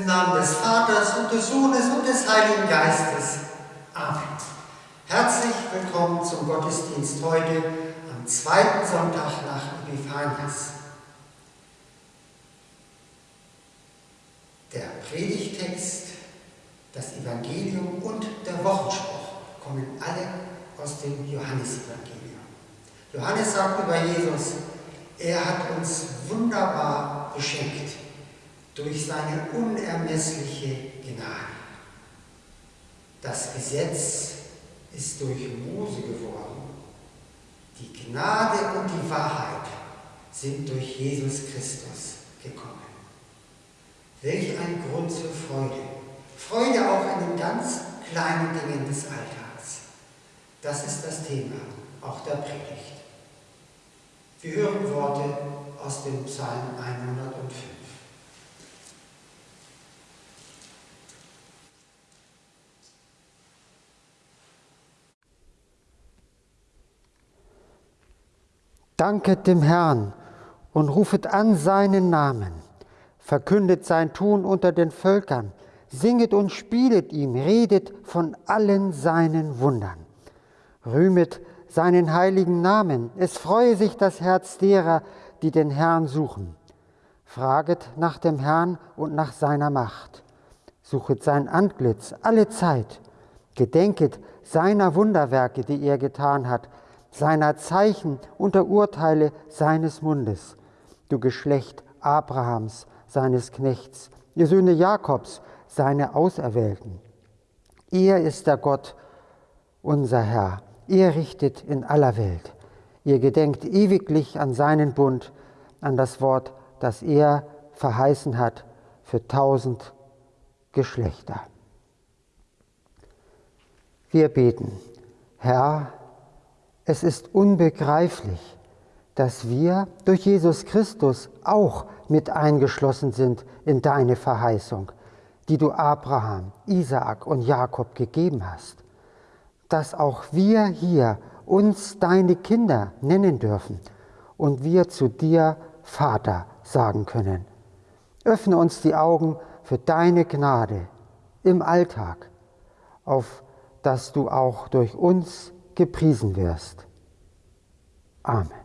Im Namen des Vaters und des Sohnes und des Heiligen Geistes. Amen. Herzlich willkommen zum Gottesdienst heute am zweiten Sonntag nach Epiphanias. Der Predigtext, das Evangelium und der Wochenspruch kommen alle aus dem Johannesevangelium. Johannes sagt über Jesus, er hat uns wunderbar beschenkt durch seine unermessliche Gnade. Das Gesetz ist durch Mose geworden. Die Gnade und die Wahrheit sind durch Jesus Christus gekommen. Welch ein Grund zur Freude. Freude auch an den ganz kleinen Dingen des Alltags. Das ist das Thema auch der Predigt. Wir hören Worte aus dem Psalm 105. Danket dem Herrn und rufet an seinen Namen. Verkündet sein Tun unter den Völkern. Singet und spielet ihm, redet von allen seinen Wundern. Rühmet seinen heiligen Namen. Es freue sich das Herz derer, die den Herrn suchen. Fraget nach dem Herrn und nach seiner Macht. Suchet sein Antlitz alle Zeit. Gedenket seiner Wunderwerke, die er getan hat seiner Zeichen und der Urteile seines Mundes. Du Geschlecht Abrahams, seines Knechts, ihr Söhne Jakobs, seine Auserwählten. Er ist der Gott, unser Herr. Er richtet in aller Welt. Ihr gedenkt ewiglich an seinen Bund, an das Wort, das er verheißen hat für tausend Geschlechter. Wir beten, Herr, es ist unbegreiflich, dass wir durch Jesus Christus auch mit eingeschlossen sind in deine Verheißung, die du Abraham, Isaak und Jakob gegeben hast. Dass auch wir hier uns deine Kinder nennen dürfen und wir zu dir Vater sagen können. Öffne uns die Augen für deine Gnade im Alltag, auf dass du auch durch uns gepriesen wirst. Amen.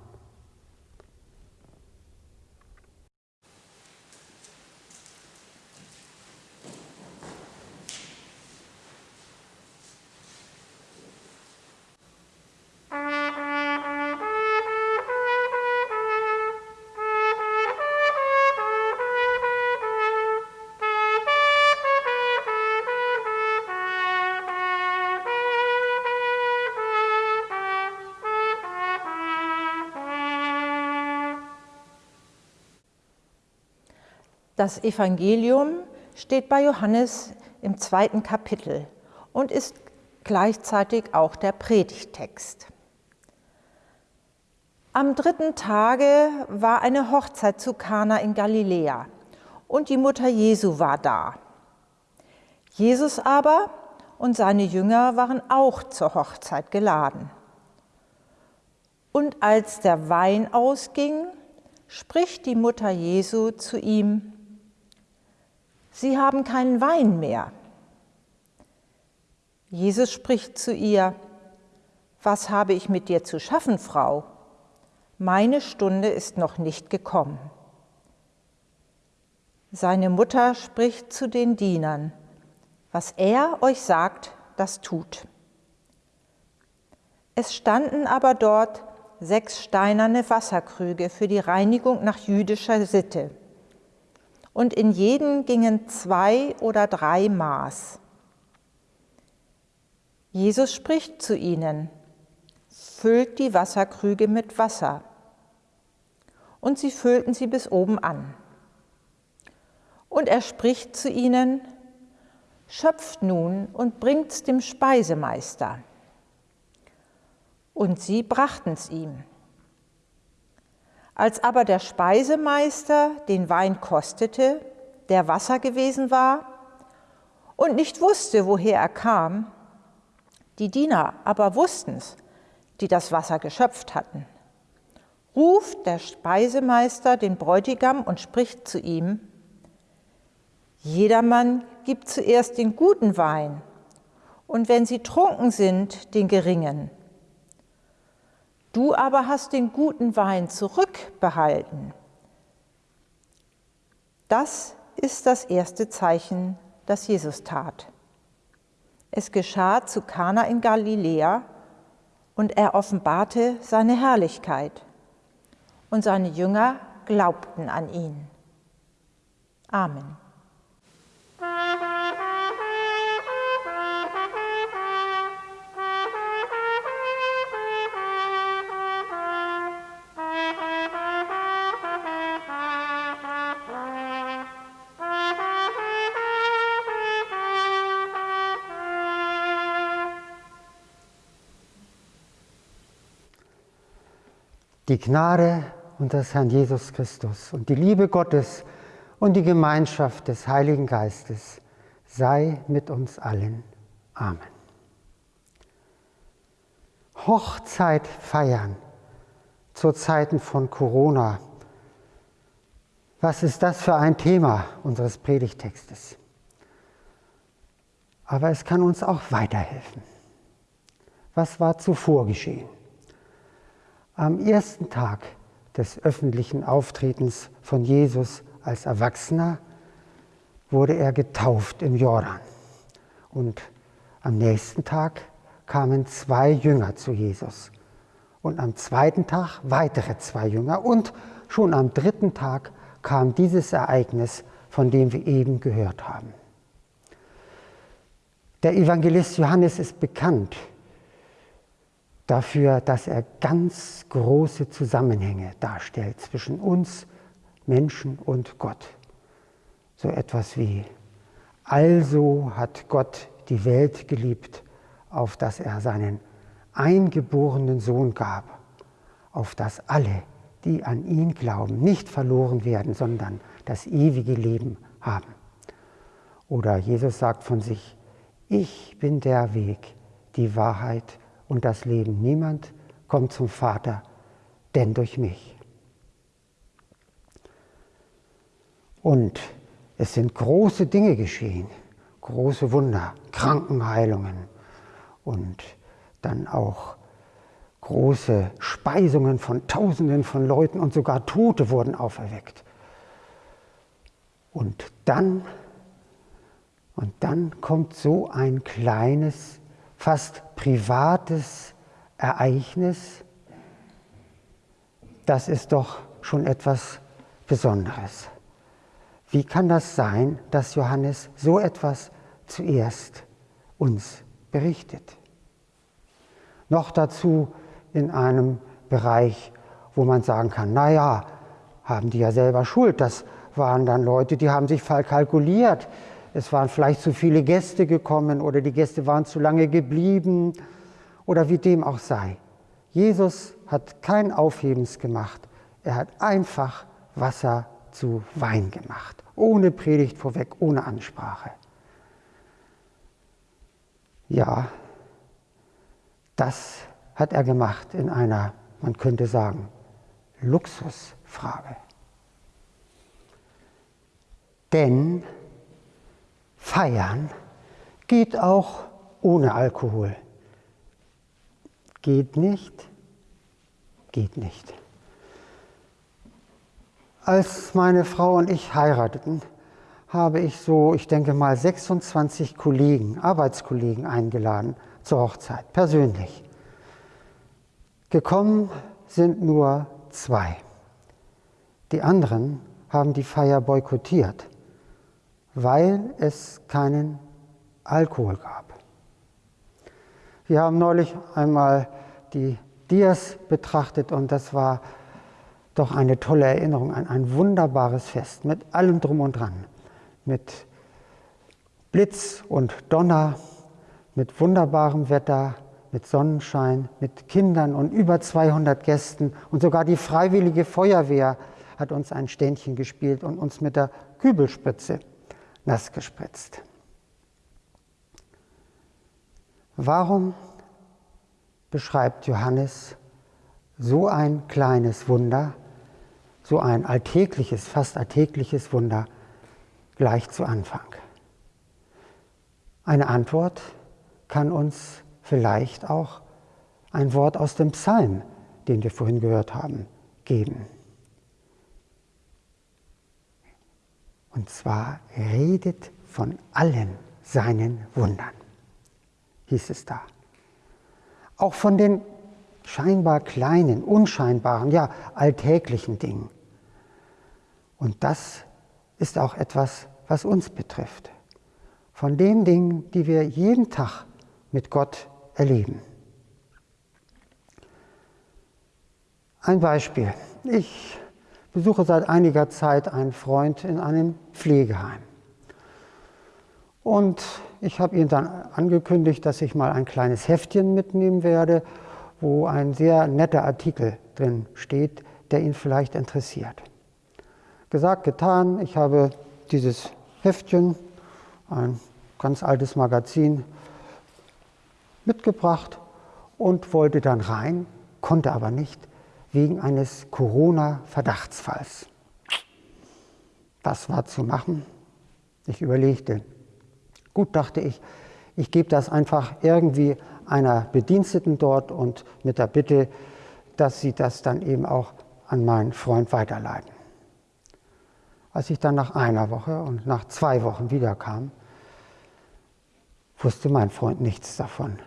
Das Evangelium steht bei Johannes im zweiten Kapitel und ist gleichzeitig auch der Predigtext. Am dritten Tage war eine Hochzeit zu Kana in Galiläa und die Mutter Jesu war da. Jesus aber und seine Jünger waren auch zur Hochzeit geladen. Und als der Wein ausging, spricht die Mutter Jesu zu ihm, Sie haben keinen Wein mehr. Jesus spricht zu ihr, was habe ich mit dir zu schaffen, Frau? Meine Stunde ist noch nicht gekommen. Seine Mutter spricht zu den Dienern, was er euch sagt, das tut. Es standen aber dort sechs steinerne Wasserkrüge für die Reinigung nach jüdischer Sitte und in jeden gingen zwei oder drei Maß. Jesus spricht zu ihnen, füllt die Wasserkrüge mit Wasser. Und sie füllten sie bis oben an. Und er spricht zu ihnen, schöpft nun und bringt's dem Speisemeister. Und sie brachten's ihm. Als aber der Speisemeister den Wein kostete, der Wasser gewesen war, und nicht wusste, woher er kam, die Diener aber wussten's, die das Wasser geschöpft hatten, ruft der Speisemeister den Bräutigam und spricht zu ihm, Jedermann gibt zuerst den guten Wein und wenn sie trunken sind, den geringen. Du aber hast den guten Wein zurückbehalten. Das ist das erste Zeichen, das Jesus tat. Es geschah zu Kana in Galiläa und er offenbarte seine Herrlichkeit. Und seine Jünger glaubten an ihn. Amen. Die Gnade unseres Herrn Jesus Christus und die Liebe Gottes und die Gemeinschaft des Heiligen Geistes sei mit uns allen. Amen. Hochzeit feiern zu Zeiten von Corona. Was ist das für ein Thema unseres Predigtextes? Aber es kann uns auch weiterhelfen. Was war zuvor geschehen? Am ersten Tag des öffentlichen Auftretens von Jesus als Erwachsener wurde er getauft im Jordan. Und am nächsten Tag kamen zwei Jünger zu Jesus. Und am zweiten Tag weitere zwei Jünger. Und schon am dritten Tag kam dieses Ereignis, von dem wir eben gehört haben. Der Evangelist Johannes ist bekannt dafür, dass er ganz große Zusammenhänge darstellt zwischen uns Menschen und Gott. So etwas wie, also hat Gott die Welt geliebt, auf dass er seinen eingeborenen Sohn gab, auf dass alle, die an ihn glauben, nicht verloren werden, sondern das ewige Leben haben. Oder Jesus sagt von sich, ich bin der Weg, die Wahrheit und das Leben. Niemand kommt zum Vater, denn durch mich. Und es sind große Dinge geschehen, große Wunder, Krankenheilungen und dann auch große Speisungen von Tausenden von Leuten und sogar Tote wurden auferweckt. Und dann, und dann kommt so ein kleines fast privates Ereignis, das ist doch schon etwas Besonderes. Wie kann das sein, dass Johannes so etwas zuerst uns berichtet? Noch dazu in einem Bereich, wo man sagen kann, naja, haben die ja selber Schuld. Das waren dann Leute, die haben sich verkalkuliert es waren vielleicht zu viele Gäste gekommen oder die Gäste waren zu lange geblieben oder wie dem auch sei. Jesus hat kein Aufhebens gemacht. Er hat einfach Wasser zu Wein gemacht. Ohne Predigt vorweg, ohne Ansprache. Ja, das hat er gemacht in einer, man könnte sagen, Luxusfrage. Denn Feiern geht auch ohne Alkohol. Geht nicht? Geht nicht. Als meine Frau und ich heirateten, habe ich so, ich denke mal, 26 Kollegen, Arbeitskollegen eingeladen zur Hochzeit, persönlich. Gekommen sind nur zwei. Die anderen haben die Feier boykottiert weil es keinen Alkohol gab. Wir haben neulich einmal die Dias betrachtet und das war doch eine tolle Erinnerung an ein wunderbares Fest mit allem drum und dran, mit Blitz und Donner, mit wunderbarem Wetter, mit Sonnenschein, mit Kindern und über 200 Gästen und sogar die freiwillige Feuerwehr hat uns ein Ständchen gespielt und uns mit der Kübelspritze nass gespritzt. Warum beschreibt Johannes so ein kleines Wunder, so ein alltägliches, fast alltägliches Wunder, gleich zu Anfang. Eine Antwort kann uns vielleicht auch ein Wort aus dem Psalm, den wir vorhin gehört haben, geben. Und zwar redet von allen seinen Wundern, hieß es da. Auch von den scheinbar kleinen, unscheinbaren, ja alltäglichen Dingen. Und das ist auch etwas, was uns betrifft. Von den Dingen, die wir jeden Tag mit Gott erleben. Ein Beispiel. Ich besuche seit einiger Zeit einen Freund in einem Pflegeheim. Und ich habe ihm dann angekündigt, dass ich mal ein kleines Heftchen mitnehmen werde, wo ein sehr netter Artikel drin steht, der ihn vielleicht interessiert. Gesagt, getan, ich habe dieses Heftchen, ein ganz altes Magazin, mitgebracht und wollte dann rein, konnte aber nicht wegen eines Corona-Verdachtsfalls. Was war zu machen? Ich überlegte. Gut, dachte ich, ich gebe das einfach irgendwie einer Bediensteten dort und mit der Bitte, dass sie das dann eben auch an meinen Freund weiterleiten. Als ich dann nach einer Woche und nach zwei Wochen wiederkam, wusste mein Freund nichts davon.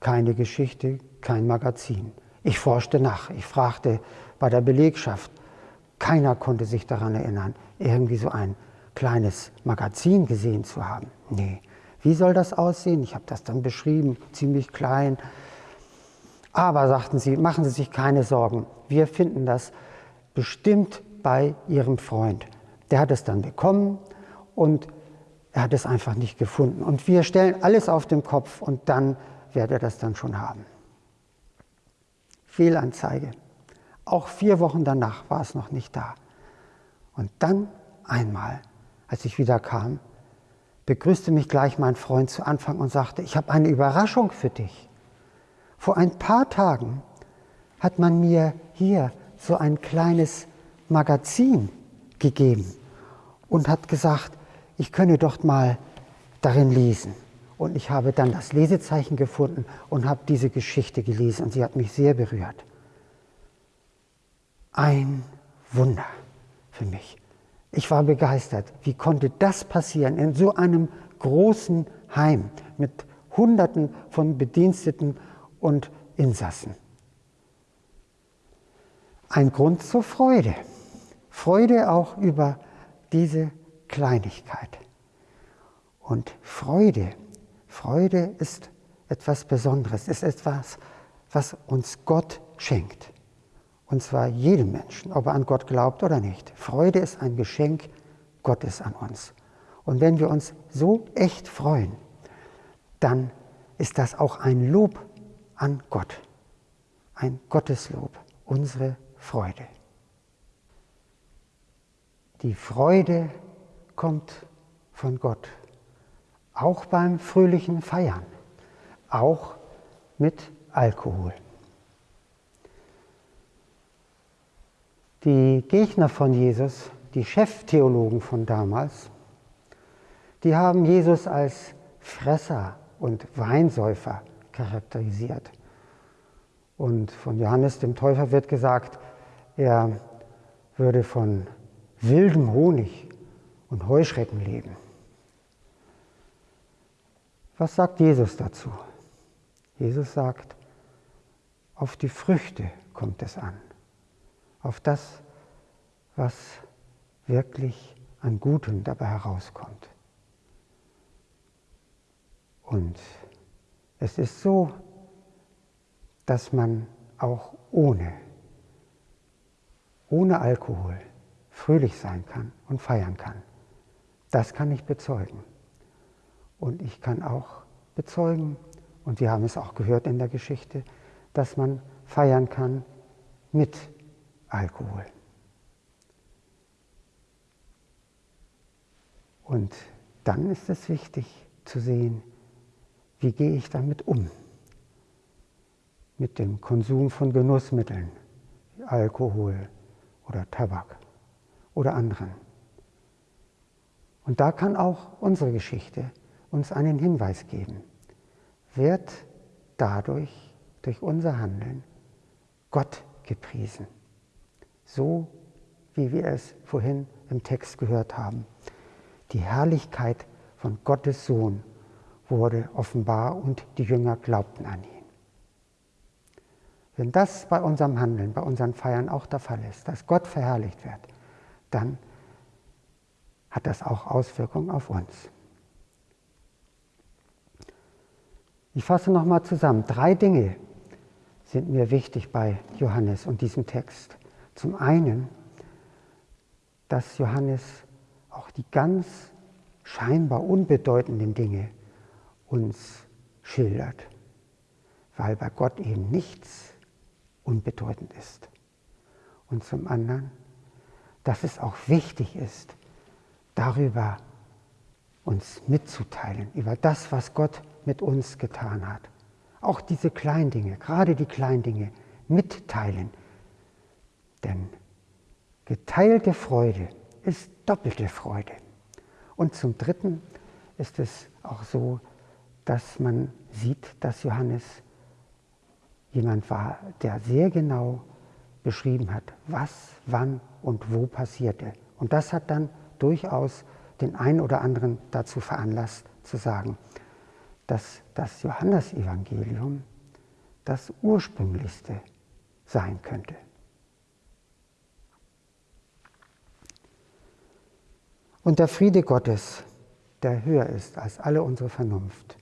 Keine Geschichte, kein Magazin. Ich forschte nach, ich fragte bei der Belegschaft. Keiner konnte sich daran erinnern, irgendwie so ein kleines Magazin gesehen zu haben. Nee, wie soll das aussehen? Ich habe das dann beschrieben, ziemlich klein. Aber sagten sie, machen Sie sich keine Sorgen, wir finden das bestimmt bei Ihrem Freund. Der hat es dann bekommen und er hat es einfach nicht gefunden. Und wir stellen alles auf den Kopf und dann wird er das dann schon haben. Fehlanzeige. Auch vier Wochen danach war es noch nicht da. Und dann einmal, als ich wieder kam, begrüßte mich gleich mein Freund zu Anfang und sagte, ich habe eine Überraschung für dich. Vor ein paar Tagen hat man mir hier so ein kleines Magazin gegeben und hat gesagt, ich könne doch mal darin lesen. Und ich habe dann das Lesezeichen gefunden und habe diese Geschichte gelesen und sie hat mich sehr berührt. Ein Wunder für mich. Ich war begeistert. Wie konnte das passieren in so einem großen Heim mit Hunderten von Bediensteten und Insassen? Ein Grund zur Freude. Freude auch über diese Kleinigkeit. Und Freude Freude ist etwas Besonderes, ist etwas, was uns Gott schenkt. Und zwar jedem Menschen, ob er an Gott glaubt oder nicht. Freude ist ein Geschenk Gottes an uns. Und wenn wir uns so echt freuen, dann ist das auch ein Lob an Gott. Ein Gotteslob, unsere Freude. Die Freude kommt von Gott auch beim fröhlichen Feiern, auch mit Alkohol. Die Gegner von Jesus, die Cheftheologen von damals, die haben Jesus als Fresser und Weinsäufer charakterisiert. Und von Johannes dem Täufer wird gesagt, er würde von wildem Honig und Heuschrecken leben. Was sagt Jesus dazu? Jesus sagt, auf die Früchte kommt es an, auf das, was wirklich an Gutem dabei herauskommt. Und es ist so, dass man auch ohne, ohne Alkohol fröhlich sein kann und feiern kann. Das kann ich bezeugen. Und ich kann auch bezeugen, und wir haben es auch gehört in der Geschichte, dass man feiern kann mit Alkohol. Und dann ist es wichtig zu sehen, wie gehe ich damit um? Mit dem Konsum von Genussmitteln, Alkohol oder Tabak oder anderen. Und da kann auch unsere Geschichte uns einen Hinweis geben. Wird dadurch, durch unser Handeln, Gott gepriesen. So wie wir es vorhin im Text gehört haben. Die Herrlichkeit von Gottes Sohn wurde offenbar und die Jünger glaubten an ihn. Wenn das bei unserem Handeln, bei unseren Feiern auch der Fall ist, dass Gott verherrlicht wird, dann hat das auch Auswirkungen auf uns. Ich fasse nochmal zusammen. Drei Dinge sind mir wichtig bei Johannes und diesem Text. Zum einen, dass Johannes auch die ganz scheinbar unbedeutenden Dinge uns schildert, weil bei Gott eben nichts unbedeutend ist. Und zum anderen, dass es auch wichtig ist, darüber uns mitzuteilen, über das, was Gott mit uns getan hat. Auch diese kleinen Dinge, gerade die kleinen Dinge, mitteilen. Denn geteilte Freude ist doppelte Freude. Und zum Dritten ist es auch so, dass man sieht, dass Johannes jemand war, der sehr genau beschrieben hat, was, wann und wo passierte. Und das hat dann durchaus den einen oder anderen dazu veranlasst zu sagen, dass das Johannesevangelium das ursprünglichste sein könnte. Und der Friede Gottes, der höher ist als alle unsere Vernunft,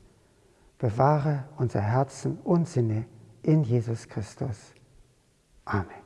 bewahre unser Herzen und Sinne in Jesus Christus. Amen.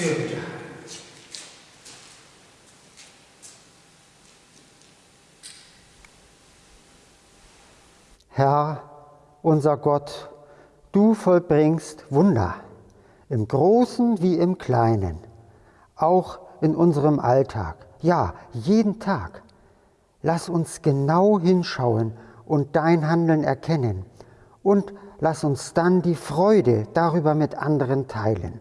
Fürbitte haben. Herr, unser Gott, du vollbringst Wunder, im Großen wie im Kleinen, auch in unserem Alltag, ja, jeden Tag. Lass uns genau hinschauen und dein Handeln erkennen und lass uns dann die Freude darüber mit anderen teilen.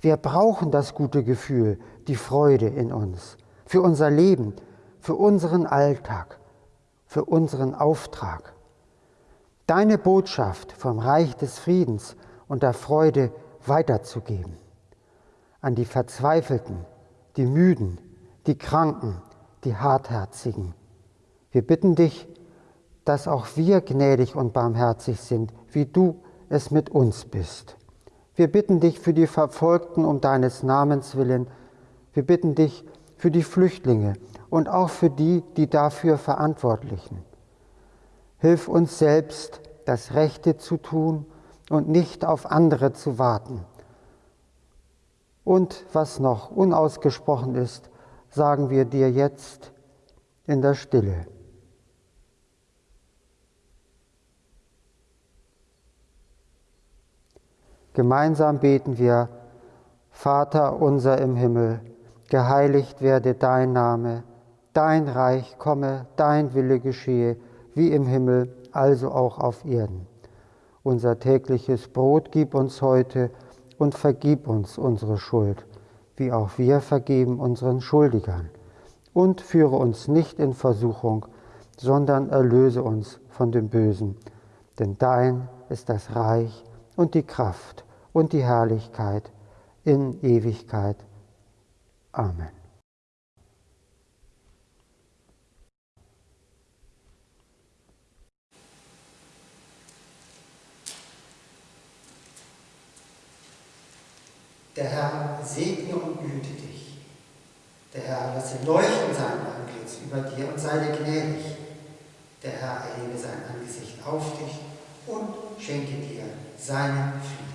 Wir brauchen das gute Gefühl, die Freude in uns, für unser Leben, für unseren Alltag, für unseren Auftrag. Deine Botschaft vom Reich des Friedens und der Freude weiterzugeben. An die Verzweifelten, die Müden, die Kranken, die Hartherzigen. Wir bitten dich, dass auch wir gnädig und barmherzig sind, wie du es mit uns bist. Wir bitten dich für die Verfolgten um deines Namens willen. Wir bitten dich für die Flüchtlinge und auch für die, die dafür Verantwortlichen. Hilf uns selbst, das Rechte zu tun und nicht auf andere zu warten. Und was noch unausgesprochen ist, sagen wir dir jetzt in der Stille. Gemeinsam beten wir, Vater unser im Himmel, geheiligt werde dein Name, dein Reich komme, dein Wille geschehe, wie im Himmel, also auch auf Erden. Unser tägliches Brot gib uns heute und vergib uns unsere Schuld, wie auch wir vergeben unseren Schuldigern. Und führe uns nicht in Versuchung, sondern erlöse uns von dem Bösen. Denn dein ist das Reich und die Kraft und die Herrlichkeit in Ewigkeit. Amen. Der Herr segne und güte dich. Der Herr lasse leuchten sein Antlitz über dir und sei dir gnädig. Der Herr erhebe sein Angesicht auf dich und schenke dir seinen Frieden.